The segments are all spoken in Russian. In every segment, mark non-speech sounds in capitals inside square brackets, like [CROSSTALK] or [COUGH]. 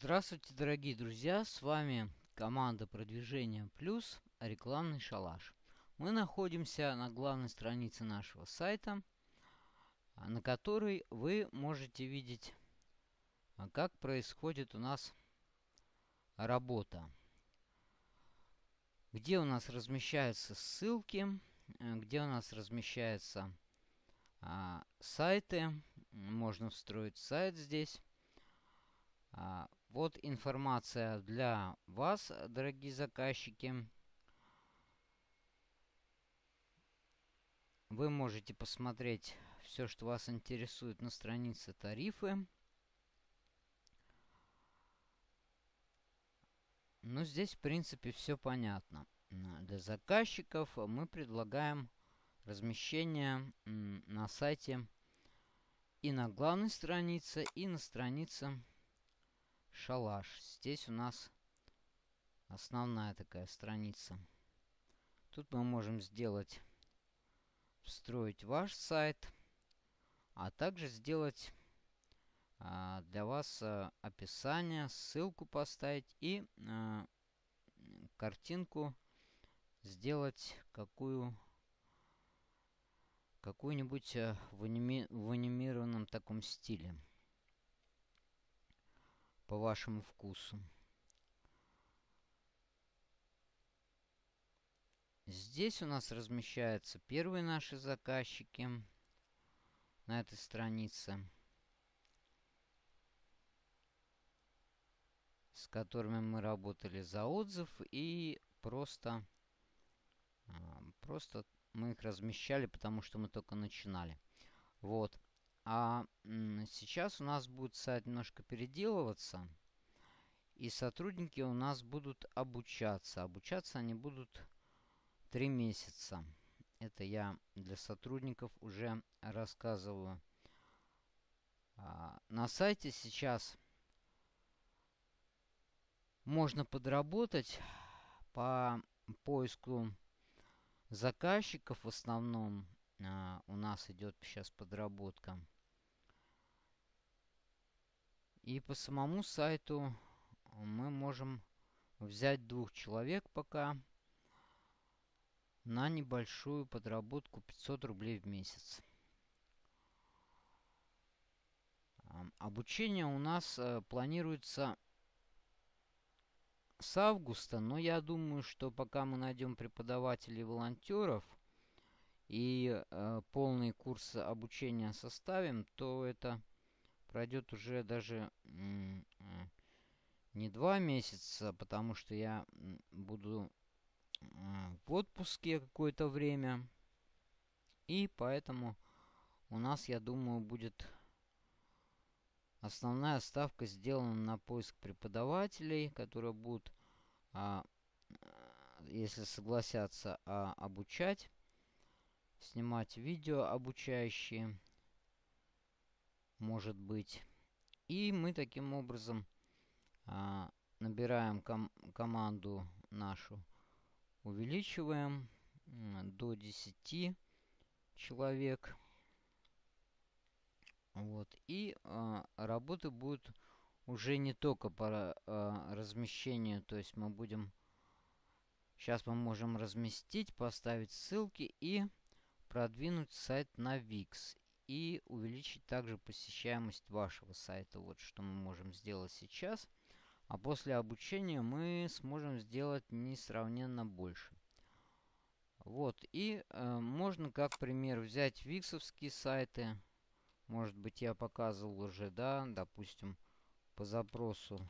Здравствуйте, дорогие друзья! С вами команда продвижения плюс рекламный шалаш. Мы находимся на главной странице нашего сайта, на которой вы можете видеть, а, как происходит у нас работа. Где у нас размещаются ссылки, э, где у нас размещаются а, сайты. Можно встроить сайт здесь. А, вот информация для вас, дорогие заказчики. Вы можете посмотреть все, что вас интересует на странице тарифы. Ну, здесь, в принципе, все понятно. Для заказчиков мы предлагаем размещение на сайте и на главной странице, и на странице шалаш. Здесь у нас основная такая страница. Тут мы можем сделать, встроить ваш сайт, а также сделать а, для вас а, описание, ссылку поставить и а, картинку сделать какую какую-нибудь а, в, аними, в анимированном таком стиле по вашему вкусу. Здесь у нас размещаются первые наши заказчики на этой странице, с которыми мы работали за отзыв и просто, а, просто мы их размещали, потому что мы только начинали. Вот. А сейчас у нас будет сайт немножко переделываться. И сотрудники у нас будут обучаться. Обучаться они будут 3 месяца. Это я для сотрудников уже рассказываю. А, на сайте сейчас можно подработать по поиску заказчиков в основном. А, у нас идет сейчас подработка. И по самому сайту мы можем взять двух человек пока на небольшую подработку 500 рублей в месяц. Обучение у нас э, планируется с августа, но я думаю, что пока мы найдем преподавателей и волонтеров и э, полный курс обучения составим, то это пройдет уже даже не два месяца, потому что я буду в отпуске какое-то время. И поэтому у нас, я думаю, будет основная ставка сделана на поиск преподавателей, которые будут, а, если согласятся, а, обучать, снимать видео обучающие может быть. И мы таким образом а, набираем ком команду нашу, увеличиваем до 10 человек. Вот. И а, работы будут уже не только по а, размещению, то есть мы будем... Сейчас мы можем разместить, поставить ссылки и продвинуть сайт на VIX и увеличить также посещаемость вашего сайта. Вот что мы можем сделать сейчас. А после обучения мы сможем сделать несравненно больше. Вот, и э, можно как пример взять виксовские сайты. Может быть я показывал уже, да, допустим, по запросу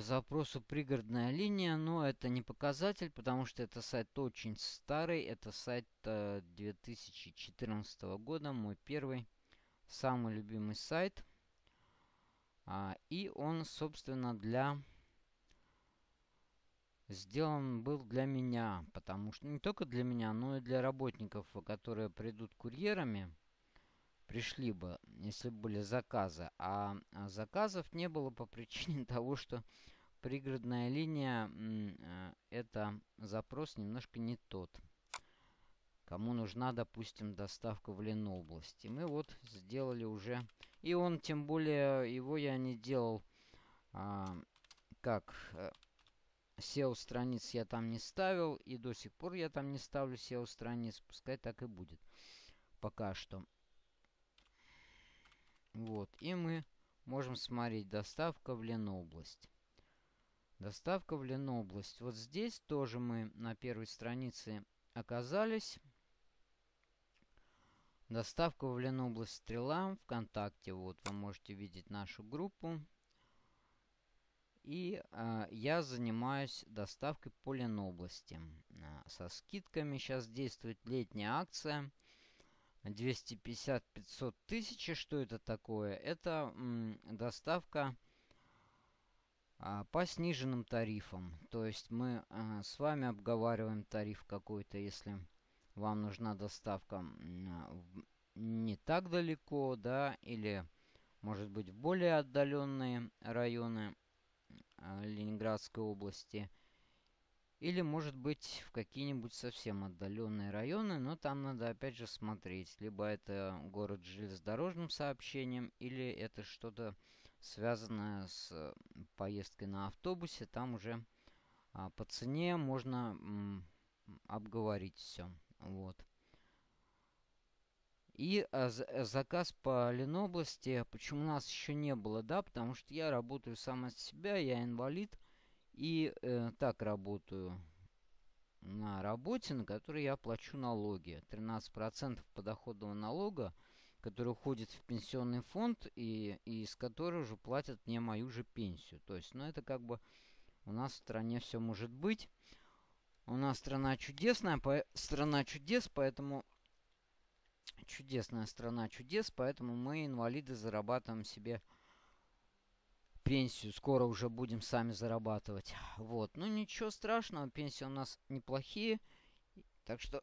по запросу пригородная линия, но это не показатель, потому что это сайт очень старый. Это сайт 2014 э, года, мой первый, самый любимый сайт. А, и он, собственно, для сделан был для меня, потому что не только для меня, но и для работников, которые придут курьерами, пришли бы, если бы были заказы. А, а заказов не было по причине [LAUGHS] того, что пригородная линия э, это запрос немножко не тот, кому нужна, допустим, доставка в Ленобласть. И мы вот сделали уже... И он, тем более, его я не делал а, как э, SEO-страниц я там не ставил, и до сих пор я там не ставлю SEO-страниц. Пускай так и будет. Пока что. Вот. И мы можем смотреть доставка в Ленобласть. Доставка в Ленобласть. Вот здесь тоже мы на первой странице оказались. Доставка в Ленобласть Стрела ВКонтакте. Вот вы можете видеть нашу группу. И э, я занимаюсь доставкой по Ленобласти. Э, со скидками сейчас действует летняя акция. 250-500 тысяч. Что это такое? Это доставка а, по сниженным тарифам. То есть мы а, с вами обговариваем тариф какой-то, если вам нужна доставка не так далеко, да, или может быть в более отдаленные районы а, Ленинградской области. Или, может быть, в какие-нибудь совсем отдаленные районы, но там надо опять же смотреть. Либо это город с железнодорожным сообщением, или это что-то связанное с поездкой на автобусе. Там уже а, по цене можно м, обговорить все. Вот. И а, заказ по Ленобласти, почему у нас еще не было, да, потому что я работаю сам от себя, я инвалид. И э, так работаю на работе, на которой я плачу налоги. 13% подоходного налога, который уходит в пенсионный фонд и, и из которого уже платят мне мою же пенсию. То есть, ну это как бы у нас в стране все может быть. У нас страна чудесная, по, страна чудес, поэтому чудесная страна чудес, поэтому мы, инвалиды, зарабатываем себе пенсию. Скоро уже будем сами зарабатывать. Вот. Ну, ничего страшного. Пенсии у нас неплохие. Так что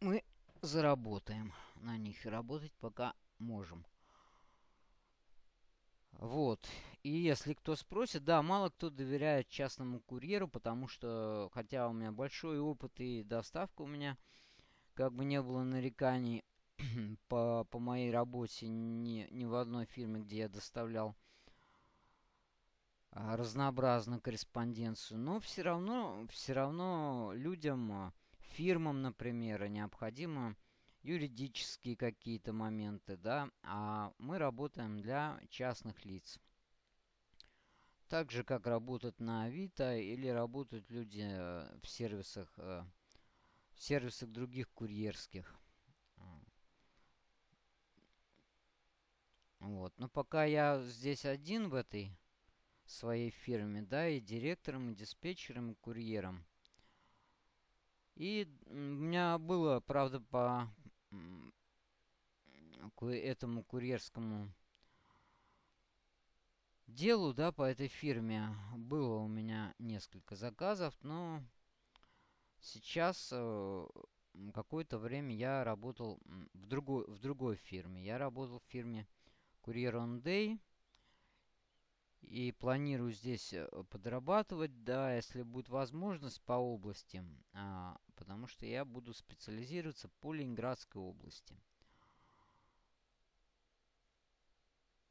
мы заработаем на них. И работать пока можем. Вот. И если кто спросит, да, мало кто доверяет частному курьеру, потому что, хотя у меня большой опыт и доставка у меня, как бы не было нареканий [CLEARS THROAT] по, по моей работе ни, ни в одной фирме, где я доставлял разнообразную корреспонденцию, но все равно, все равно людям, а, фирмам, например, необходимо юридические какие-то моменты, да, а мы работаем для частных лиц. Так же, как работают на Авито или работают люди э, в сервисах, э, в сервисах других курьерских. Вот. Но пока я здесь один в этой своей фирме, да, и директором, и диспетчером, и курьером. И у меня было, правда, по этому курьерскому делу, да, по этой фирме было у меня несколько заказов, но сейчас э, какое-то время я работал в другой, в другой фирме. Я работал в фирме Courier on Day. И планирую здесь э, подрабатывать, да, если будет возможность по области, а, потому что я буду специализироваться по Ленинградской области.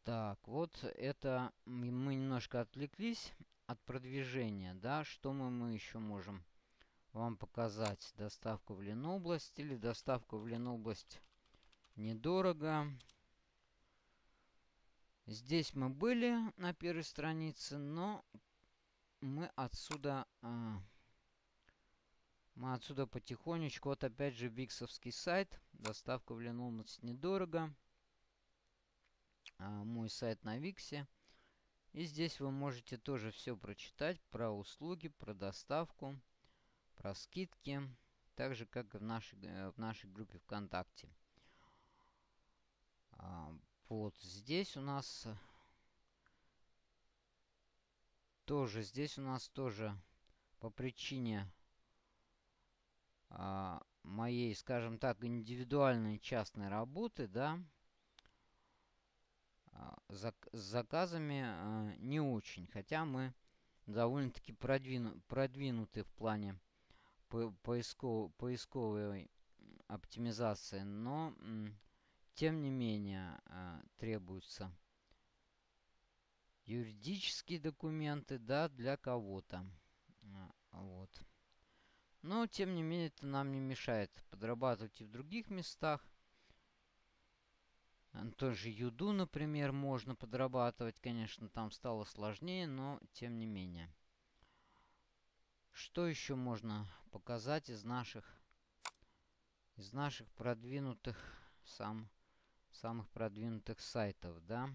Так, вот это мы немножко отвлеклись от продвижения, да, что мы, мы еще можем вам показать. Доставку в Ленобласть или доставку в Ленобласть недорого. Здесь мы были на первой странице, но мы отсюда... А, мы отсюда потихонечку... Вот опять же виксовский сайт. Доставка в Ленобласть недорого. А, мой сайт на Виксе. И здесь вы можете тоже все прочитать про услуги, про доставку, про скидки. Так же, как и в нашей, э, в нашей группе ВКонтакте. Вот здесь у нас тоже, здесь у нас тоже по причине а, моей, скажем так, индивидуальной частной работы, да, а, с заказами а, не очень. Хотя мы довольно-таки продвину продвинуты в плане по поисков поисковой оптимизации, но тем не менее э, требуются юридические документы, да, для кого-то. А, вот. Но, тем не менее, это нам не мешает подрабатывать и в других местах. Тоже юду, например, можно подрабатывать. Конечно, там стало сложнее, но тем не менее. Что еще можно показать из наших из наших продвинутых сам самых продвинутых сайтов, да?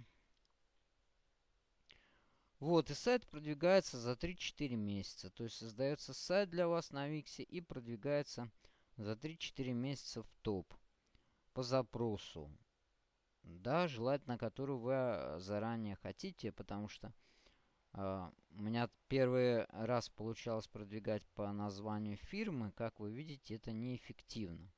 Вот, и сайт продвигается за 3-4 месяца. То есть создается сайт для вас на Виксе и продвигается за 3-4 месяца в топ по запросу. Да, желательно, которую вы а, заранее хотите, потому что э, у меня первый раз получалось продвигать по названию фирмы. Как вы видите, это неэффективно.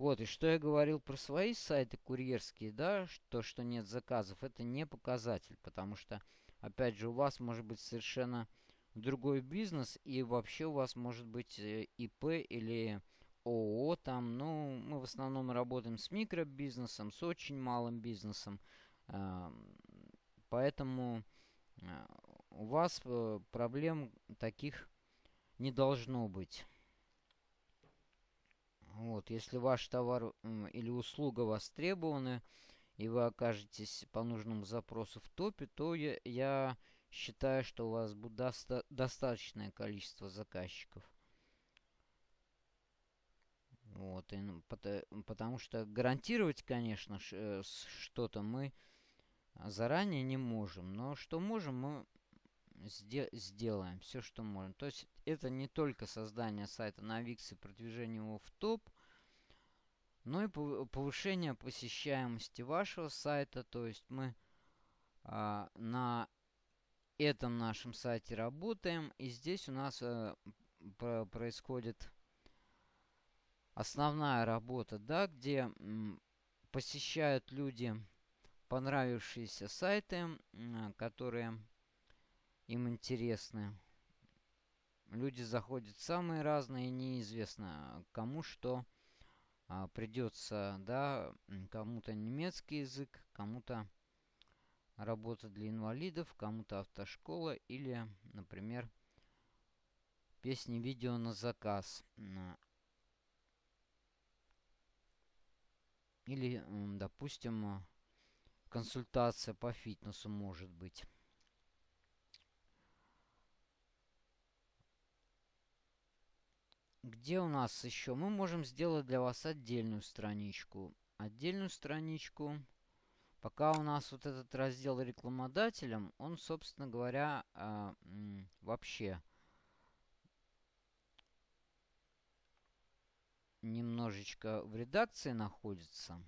Вот, и что я говорил про свои сайты курьерские, да, то, что нет заказов, это не показатель, потому что Опять же, у вас может быть совершенно другой бизнес, и вообще у вас может быть э, ИП или ООО там. Ну, мы в основном работаем с микробизнесом, с очень малым бизнесом. Поэтому э, у вас э, проблем таких не должно быть. Вот, если ваш товар или услуга востребованы, и вы окажетесь по нужному запросу в топе, то я, я считаю, что у вас будет доста достаточное количество заказчиков. Вот, и, ну, потому, потому что гарантировать, конечно, э, что-то мы заранее не можем. Но что можем, мы сде сделаем. Все, что можем. То есть это не только создание сайта на Wix и продвижение его в топ – ну и повышение посещаемости вашего сайта. То есть мы а, на этом нашем сайте работаем. И здесь у нас а, происходит основная работа, да, где посещают люди понравившиеся сайты, которые им интересны. Люди заходят самые разные, неизвестно кому что а, придется, да, кому-то немецкий язык, кому-то работа для инвалидов, кому-то автошкола или, например, песни-видео на заказ. Или, допустим, консультация по фитнесу может быть. Где у нас еще? Мы можем сделать для вас отдельную страничку. Отдельную страничку. Пока у нас вот этот раздел рекламодателям, он, собственно говоря, э, вообще немножечко в редакции находится.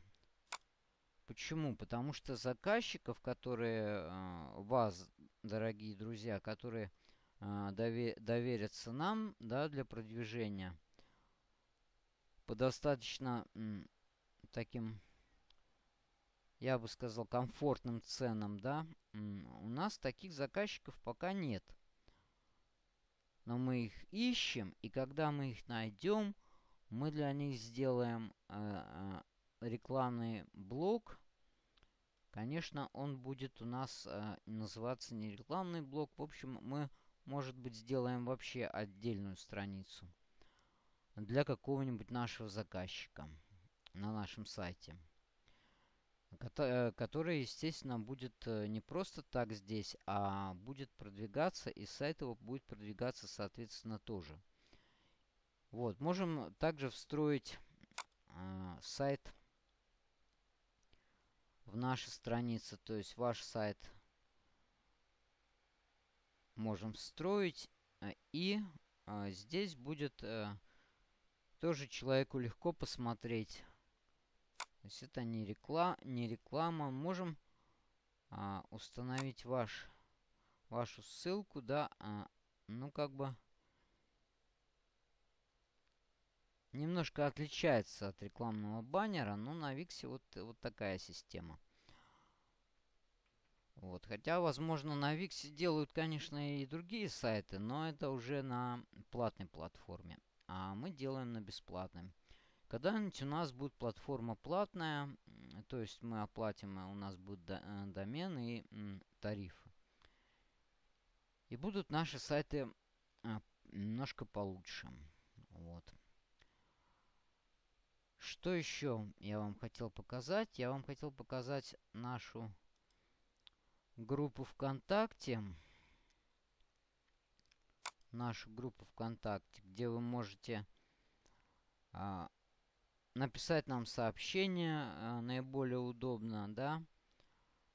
Почему? Потому что заказчиков, которые э, вас, дорогие друзья, которые а, довериться нам да, для продвижения по достаточно таким, я бы сказал, комфортным ценам, да, у нас таких заказчиков пока нет. Но мы их ищем, и когда мы их найдем, мы для них сделаем э, рекламный блок. Конечно, он будет у нас э, называться не рекламный блок. В общем, мы может быть, сделаем вообще отдельную страницу для какого-нибудь нашего заказчика на нашем сайте. Э, который, естественно, будет э, не просто так здесь, а будет продвигаться, и сайт его будет продвигаться, соответственно, тоже. Вот, можем также встроить э, сайт в наши страницы, то есть ваш сайт можем встроить. Э, и а, здесь будет а, тоже человеку легко посмотреть. То есть это не, рекла не реклама. Можем а, установить ваш, вашу ссылку, да, а, ну как бы немножко отличается от рекламного баннера, но на Виксе вот, вот такая система. Вот. Хотя, возможно, на Виксе делают, конечно, и другие сайты, но это уже на платной платформе. А мы делаем на бесплатной. Когда-нибудь у нас будет платформа платная, то есть мы оплатим, у нас будет э, домен и тарифы. И будут наши сайты а, немножко получше. Вот. Что еще я вам хотел показать? Я вам хотел показать нашу группу ВКонтакте. Нашу группу ВКонтакте, где вы можете а, написать нам сообщение а, наиболее удобно, да,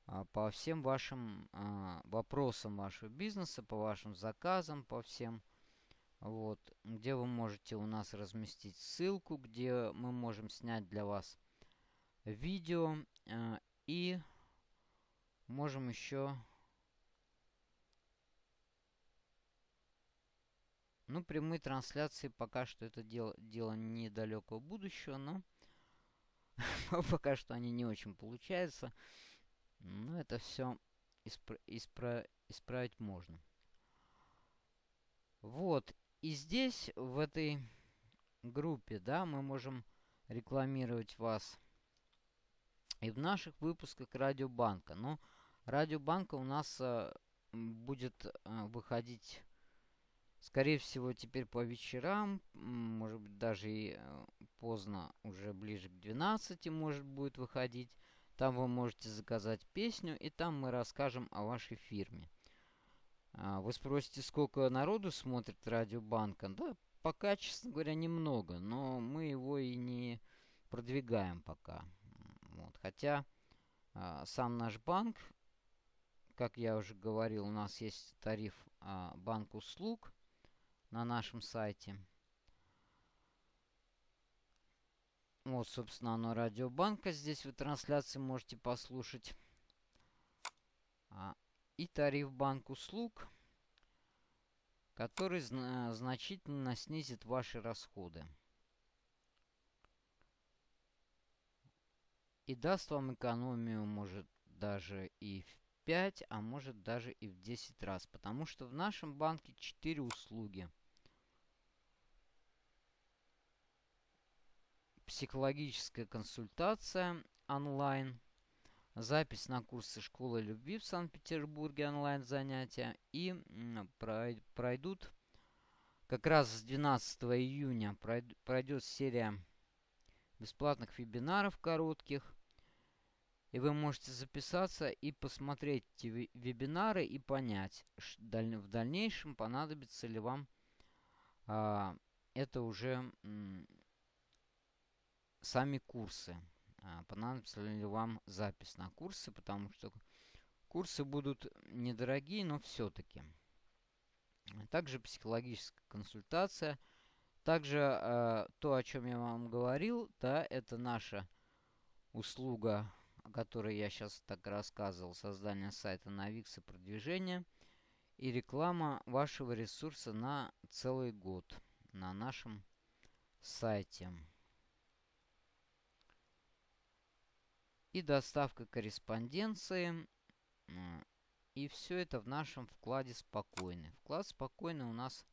а, по всем вашим а, вопросам вашего бизнеса, по вашим заказам, по всем вот, где вы можете у нас разместить ссылку, где мы можем снять для вас видео э, и можем еще ну прямые трансляции пока что это дело дело недалекого будущего но [LAUGHS] пока что они не очень получаются. Но это все испра испра исправить можно. Вот и здесь, в этой группе, да, мы можем рекламировать вас и в наших выпусках Радиобанка. Но Радиобанка у нас э, будет э, выходить, скорее всего, теперь по вечерам, может быть, даже и э, поздно, уже ближе к 12 может будет выходить. Там вы можете заказать песню, и там мы расскажем о вашей фирме. А, вы спросите, сколько народу смотрит Радио Банка? Да, пока, честно говоря, немного, но мы его и не продвигаем пока. Вот. Хотя а, сам наш банк, как я уже говорил, у нас есть тариф а, банк услуг на нашем сайте. Вот, собственно, оно радиобанка. Здесь вы трансляции можете послушать. А, и тариф банк услуг, который зна значительно снизит ваши расходы. И даст вам экономию, может, даже и в 5, а может даже и в 10 раз. Потому что в нашем банке 4 услуги. Психологическая консультация онлайн – запись на курсы школы любви в Санкт-Петербурге онлайн занятия и пройдут как раз с 12 июня пройдет серия бесплатных вебинаров коротких. И вы можете записаться и посмотреть эти вебинары и понять, в дальнейшем понадобится ли вам а, это уже сами курсы. А, понадобится ли вам запись на курсы, потому что курсы будут недорогие, но все-таки. Также психологическая консультация. Также э, то, о чем я вам говорил, да, это наша услуга, о которой я сейчас так рассказывал, создание сайта на Wix и продвижение, и реклама вашего ресурса на целый год на нашем сайте. и доставка корреспонденции. И все это в нашем вкладе спокойный. Вклад спокойный у нас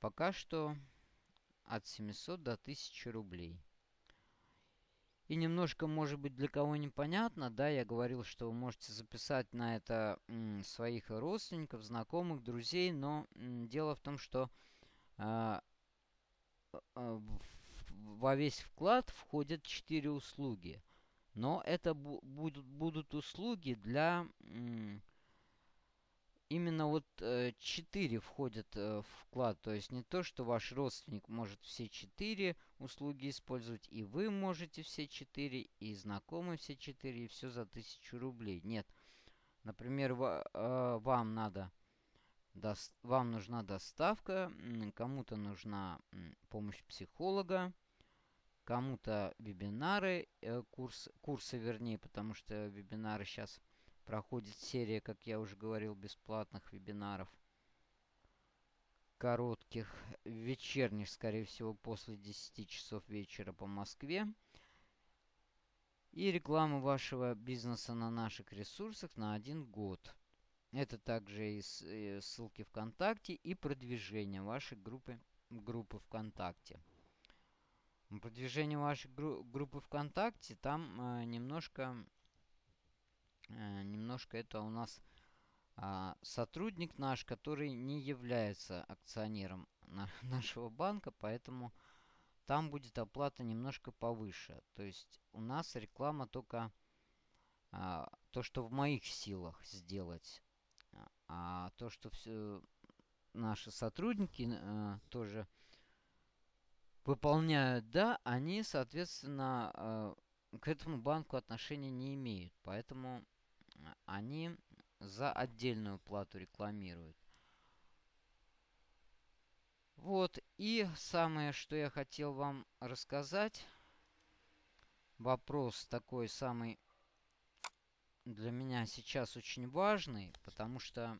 пока что от 700 до 1000 рублей. И немножко, может быть, для кого непонятно, да, я говорил, что вы можете записать на это своих родственников, знакомых, друзей, но дело в том, что э, э, во весь вклад входят 4 услуги – но это будут, будут услуги для... Именно вот э, 4 входят э, в вклад. То есть не то, что ваш родственник может все 4 услуги использовать, и вы можете все 4, и знакомые все 4, и все за 1000 рублей. Нет. Например, э, вам надо... Вам нужна доставка, кому-то нужна помощь психолога, кому-то вебинары, э, курс, курсы вернее, потому что вебинары сейчас проходит серия, как я уже говорил, бесплатных вебинаров. Коротких, вечерних, скорее всего, после 10 часов вечера по Москве. И реклама вашего бизнеса на наших ресурсах на один год. Это также и ссылки ВКонтакте и продвижение вашей группы, группы ВКонтакте. продвижение вашей гру группы ВКонтакте, там э, немножко, немножко это у нас э, сотрудник наш, который не является акционером на [LAUGHS] нашего банка, поэтому там будет оплата немножко повыше. То есть у нас реклама только э, то, что в моих силах сделать. А то, что все наши сотрудники э, тоже выполняют, да, они, соответственно, э, к этому банку отношения не имеют. Поэтому они за отдельную плату рекламируют. Вот, и самое, что я хотел вам рассказать, вопрос такой самый для меня сейчас очень важный, потому что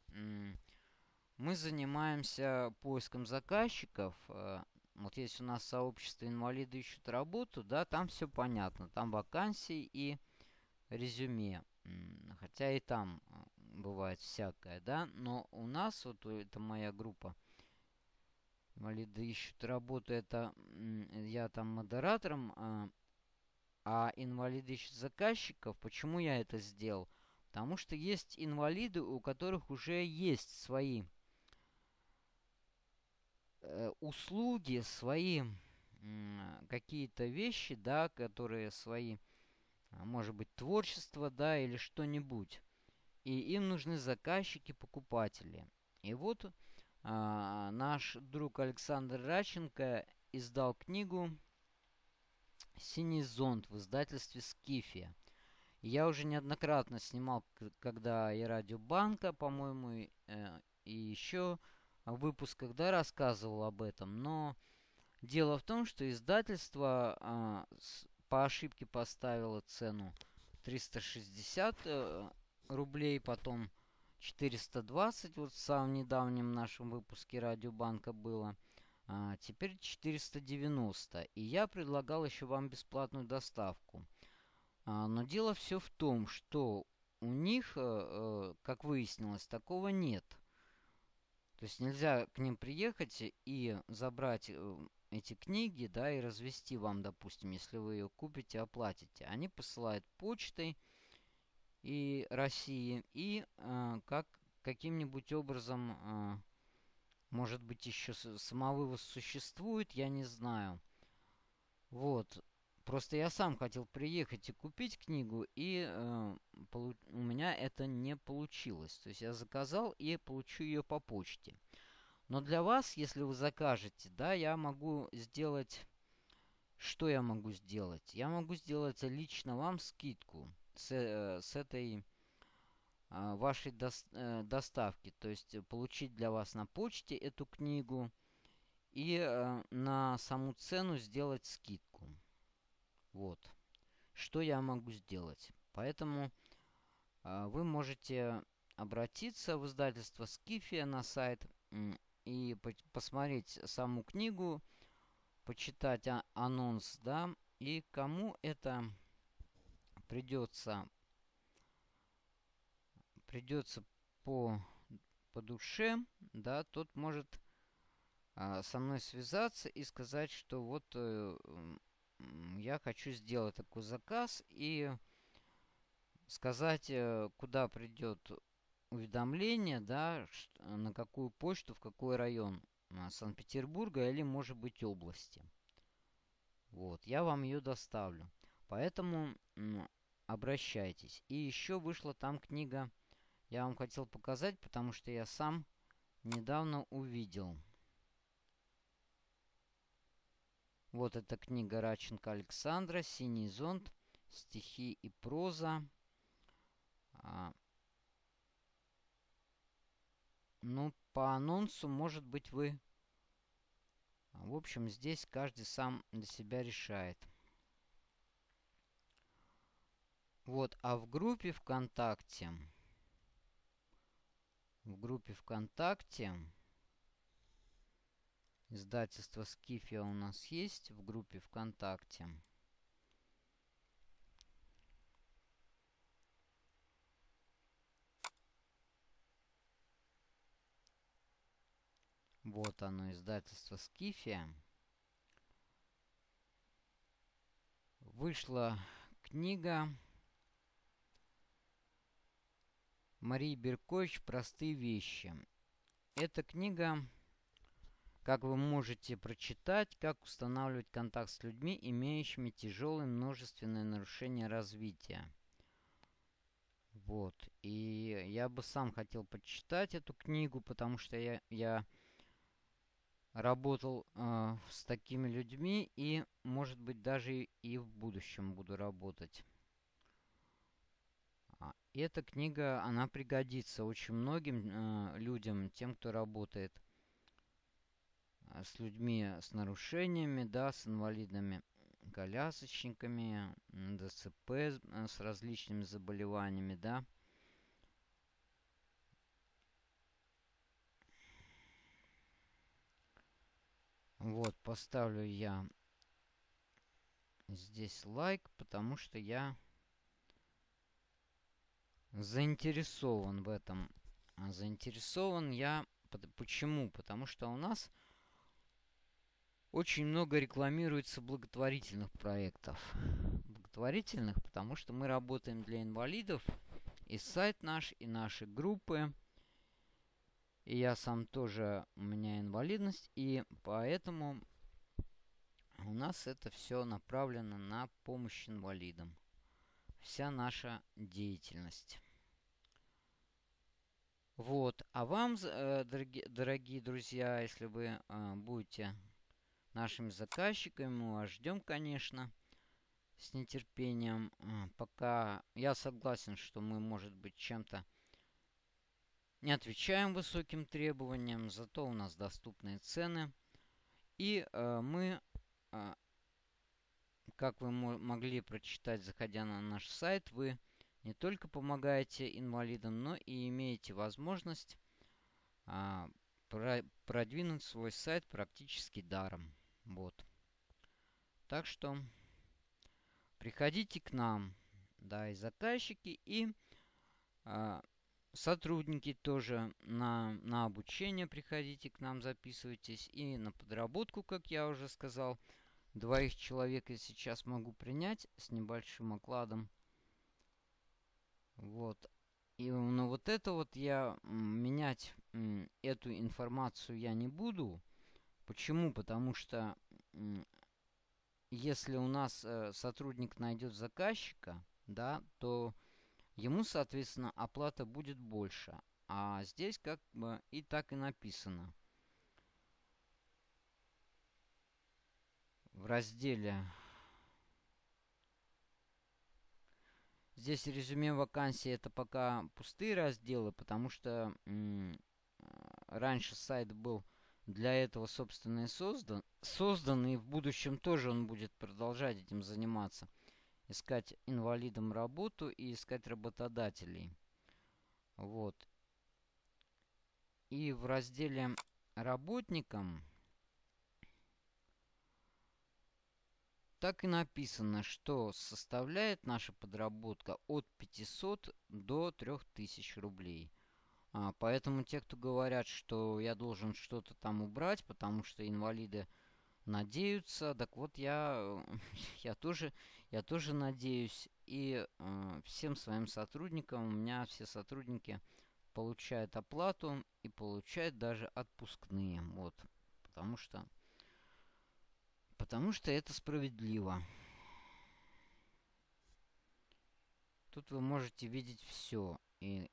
мы занимаемся поиском заказчиков. Э, вот есть у нас сообщество инвалиды ищут работу, да, там все понятно. Там вакансии и резюме. Хотя и там э, бывает всякое, да. Но у нас, вот это моя группа, инвалиды ищут работу, это я там модератором, а, а инвалиды ищут заказчиков. Почему я это сделал? Потому что есть инвалиды, у которых уже есть свои Э, услуги, свои какие-то вещи, да, которые свои, может быть, творчество, да, или что-нибудь. И им нужны заказчики, покупатели. И вот а, наш друг Александр Раченко издал книгу «Синий зонт» в издательстве «Скифия». Я уже неоднократно снимал, когда и Радиобанка, по-моему, э, и еще выпусках, да, рассказывал об этом, но дело в том, что издательство а, с, по ошибке поставило цену 360 э, рублей, потом 420, вот в самом недавнем нашем выпуске Радиобанка было. А, теперь 490. И я предлагал еще вам бесплатную доставку. А, но дело все в том, что у них, а, как выяснилось, такого нет. То есть нельзя к ним приехать и забрать э, эти книги, да, и развести вам, допустим, если вы ее купите, оплатите. Они посылают почтой и России, и э, как каким-нибудь образом, э, может быть, еще самовывоз существует, я не знаю. Вот. Просто я сам хотел приехать и купить книгу, и э, у меня это не получилось. То есть я заказал и получу ее по почте. Но для вас, если вы закажете, да, я могу сделать... Что я могу сделать? Я могу сделать лично вам скидку с, э, с этой э, вашей до, э, доставки. То есть получить для вас на почте эту книгу и э, на саму цену сделать скидку. Вот. Что я могу сделать? Поэтому э, вы можете обратиться в издательство Скифия на сайт и по посмотреть саму книгу, почитать а анонс, да, и кому это придется придется по, по душе, да, тот может а, со мной связаться и сказать, что вот э, я хочу сделать такой заказ и сказать, э, куда придет уведомление, да, на какую почту, в какой район Санкт-Петербурга или, может быть, области. Вот, я вам ее доставлю. Поэтому обращайтесь. И еще вышла там книга, я вам хотел показать, потому что я сам недавно увидел. Вот эта книга Раченко Александра «Синий зонт. Стихи и проза». А, ну, по анонсу, может быть, вы... В общем, здесь каждый сам для себя решает. Вот, а в группе ВКонтакте... В группе ВКонтакте... Издательство Скифия у нас есть в группе ВКонтакте. Вот оно, издательство Скифия. вышла книга Марии Беркович «Простые вещи». Эта книга, как вы можете прочитать, как устанавливать контакт с людьми, имеющими тяжелые множественные нарушения развития. Вот. И я бы сам хотел почитать эту книгу, потому что я, я работал э, с такими людьми и, может быть, даже и в будущем буду работать. А, эта книга, она пригодится очень многим э, людям, тем, кто работает с людьми с нарушениями, да, с инвалидными колясочниками, ДЦП с различными заболеваниями, да. Вот, поставлю я здесь лайк, потому что я заинтересован в этом. А заинтересован я... Почему? Потому что у нас очень много рекламируется благотворительных проектов. Благотворительных, потому что мы работаем для инвалидов. И сайт наш, и наши группы – и я сам тоже, у меня инвалидность, и поэтому у нас это все направлено на помощь инвалидам. Вся наша деятельность. Вот. А вам, э, дорогие, дорогие друзья, если вы э, будете нашими заказчиками, мы вас ждем, конечно, с нетерпением. Э, пока я согласен, что мы, может быть, чем-то не отвечаем высоким требованиям, зато у нас доступные цены. И э, мы, э, как вы могли прочитать, заходя на наш сайт, вы не только помогаете инвалидам, но и имеете возможность э, про продвинуть свой сайт практически даром. Вот. Так что приходите к нам, да, и заказчики, и э, Сотрудники тоже на, на обучение приходите к нам, записывайтесь. И на подработку, как я уже сказал, двоих человек я сейчас могу принять с небольшим окладом. Вот. И но вот это вот я менять эту информацию я не буду. Почему? Потому что если у нас э, сотрудник найдет заказчика, да, то ему, соответственно, оплата будет больше. А здесь как бы и так и написано. В разделе Здесь резюме вакансии это пока пустые разделы, потому что раньше сайт был для этого, собственно, и создан, создан, и в будущем тоже он будет продолжать этим заниматься искать инвалидам работу и искать работодателей. Вот. И в разделе работникам так и написано, что составляет наша подработка от 500 до 3000 рублей. А, поэтому те, кто говорят, что я должен что-то там убрать, потому что инвалиды надеются. Так вот, я, [LAUGHS] я, тоже, я тоже надеюсь. И э, всем своим сотрудникам, у меня все сотрудники получают оплату и получают даже отпускные. Вот. Потому что, потому что это справедливо. Тут вы можете видеть все. И,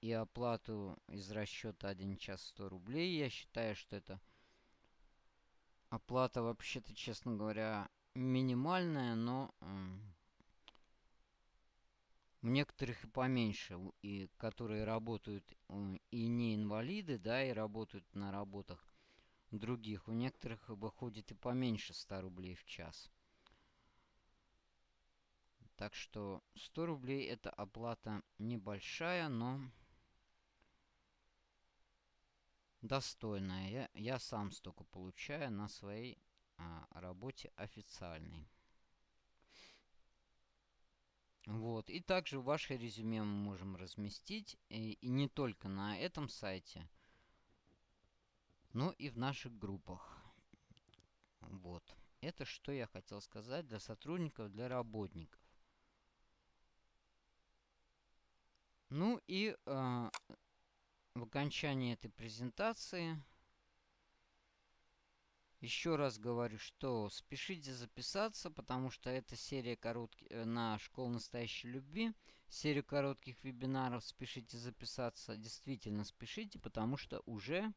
и оплату из расчета 1 час 100 рублей. Я считаю, что это Оплата вообще-то, честно говоря, минимальная, но у некоторых и поменьше, и которые работают э, и не инвалиды, да, и работают на работах других. У некоторых выходит и поменьше 100 рублей в час. Так что 100 рублей это оплата небольшая, но достойная. Я, я сам столько получаю на своей а, работе официальной. Вот. И также ваше резюме мы можем разместить. И, и не только на этом сайте, но и в наших группах. Вот. Это что я хотел сказать для сотрудников, для работников. Ну и э, в окончании этой презентации еще раз говорю, что спешите записаться, потому что это серия коротких э, на школу настоящей любви. Серию коротких вебинаров спешите записаться. Действительно спешите, потому что уже,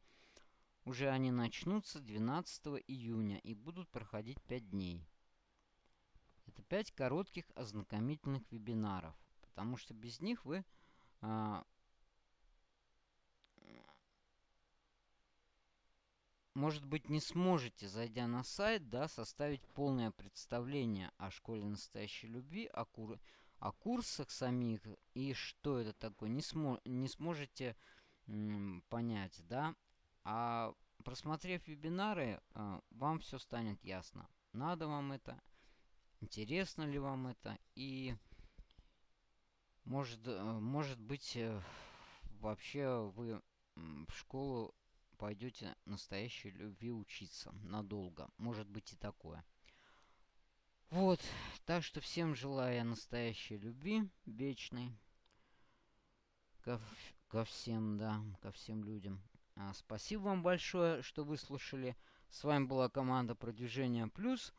уже они начнутся 12 июня и будут проходить 5 дней. Это 5 коротких ознакомительных вебинаров, потому что без них вы может быть, не сможете, зайдя на сайт, да, составить полное представление о школе настоящей любви, о, кур о курсах самих и что это такое, не, смо не сможете понять, да. А просмотрев вебинары, э, вам все станет ясно. Надо вам это, интересно ли вам это и может, э, может быть, э, вообще вы в школу пойдете настоящей любви учиться надолго. Может быть и такое. Вот, так что всем желаю настоящей любви, вечной. Ко, ко всем, да, ко всем людям. А, спасибо вам большое, что выслушали. С вами была команда Продвижения Плюс.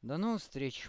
До новых встреч!